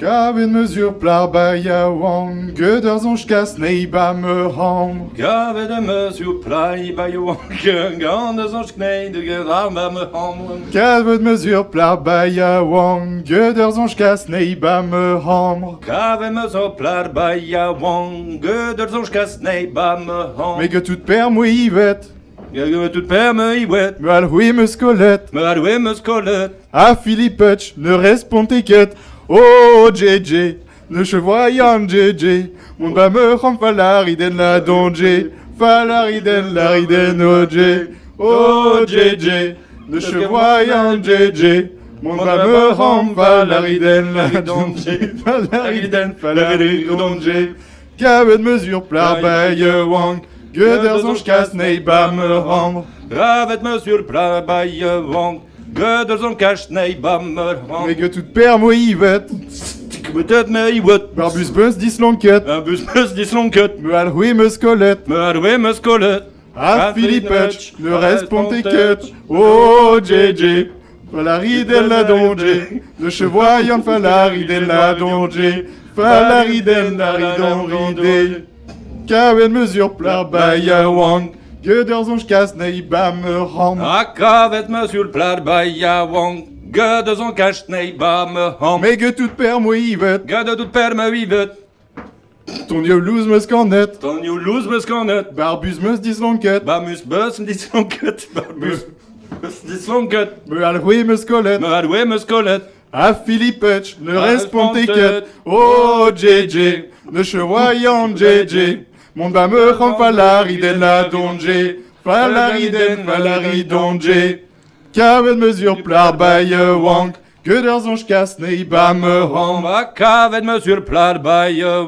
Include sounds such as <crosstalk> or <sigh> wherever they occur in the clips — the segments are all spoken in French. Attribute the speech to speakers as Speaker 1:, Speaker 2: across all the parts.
Speaker 1: Gaven mesure plar baia wang, göder zonch kas neiba me ham.
Speaker 2: Gavet de mesure plai by you Gan de zonch knei de gedar ba me ham
Speaker 1: Gaven mesure plar baia wang, göder zonch kas neiba me ham.
Speaker 2: Gavet mesure plar by ya wang. Göder zonch kas nei ba me ham
Speaker 1: Me ge tout per mo ivet,
Speaker 2: Gavet tout per me i wet
Speaker 1: me al hui me skolet.
Speaker 2: Me adwe me skolet
Speaker 1: A Philippetch, ne responde ket. Oh, JJ, ne chevoyant JJ. Mon ba me ram falariden la donje. Falariden lariden OJ. Oh, JJ, ne chevoyant JJ. Mon ba me ram falariden la donje. Falariden, falariden donje. Gavet mesure plar baie wang. Göder zonch kas nei ba me ram.
Speaker 2: Gavet mesure wang Göder zonch kas nei ba me ham
Speaker 1: Me ge tout per mo ivet.
Speaker 2: Betet me
Speaker 1: Barbus bus dislonket.
Speaker 2: Un bus meus dislonket
Speaker 1: Me al hui me skolet.
Speaker 2: Me adwe me skolet
Speaker 1: A Philippetch, ne responde ket. Oh, JJ. Falari del la donje. Ne chevoyant falari del la donje. Falari del la ridonride. Kawen mesure plar baia wang. Göder zonch kas nei ba me ram.
Speaker 2: A kavet mesure plar by ya wang Göder zonch kas nei ba me ham
Speaker 1: Me ge tout per mo ivet.
Speaker 2: Göder tout per me vivet
Speaker 1: Ton yo louz me skandet.
Speaker 2: Ton you lose me skanet
Speaker 1: Barbus meus dislonket.
Speaker 2: Bamus bus dislonket Bamus bus dislonket
Speaker 1: Me al hui me skolet.
Speaker 2: Me adwe me skolet
Speaker 1: A Philippetch, ne
Speaker 2: A
Speaker 1: responde
Speaker 2: responde
Speaker 1: ket.
Speaker 2: ket.
Speaker 1: Oh, JJ, ne chevoyant JJ. Mon ba me ram falariden la donje. Falariden, falaridonje. Kavet mesure plar baie wang. Göder zonch kas nei ba me
Speaker 2: Ham
Speaker 1: ram.
Speaker 2: a kavet mesure plar by ya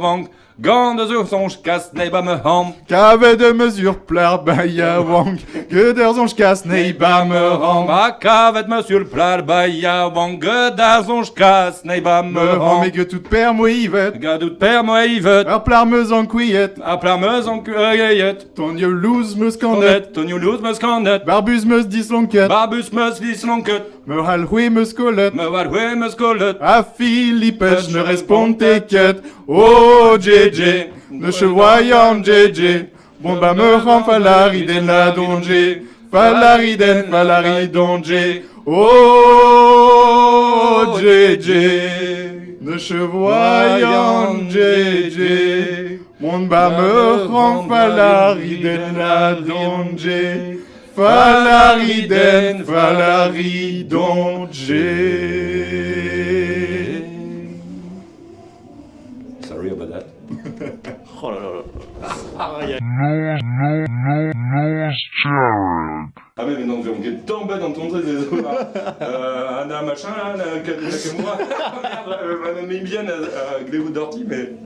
Speaker 2: wang Gande zo zonch kas nei ba me ham
Speaker 1: Kavet de mesure plar baie wang. Göder zonch kas nei ba me ram.
Speaker 2: Ma kavet mesure plar by ya wang Göder zonch kas nei ba me
Speaker 1: Me
Speaker 2: ham
Speaker 1: me ge tout per mo ivet.
Speaker 2: Gadout per mo ivet
Speaker 1: Ar plar meus an kouillet.
Speaker 2: A plar meus an kueget
Speaker 1: Ton yo meus kandet.
Speaker 2: Skanet, ton you lose me skanet
Speaker 1: Barbus meus dislonket.
Speaker 2: Babus meus dislonket
Speaker 1: Me hal hui meus kolet.
Speaker 2: Me war hwe me skolet
Speaker 1: A Philippetch ne responde ket. Oh, JJ, ne chevoyant JJ. Bon ba me ram falariden la donje. Falariden, falaridonje. Oh, JJ, ne chevoyant JJ. Mon ba me ram falariden la donje. Falariden, falaridonje.
Speaker 2: Ah mais non, on est tombé dans ton truc <laughs> Euh, un machin là, un moi Merde, euh, bien euh, Gléo Dorty mais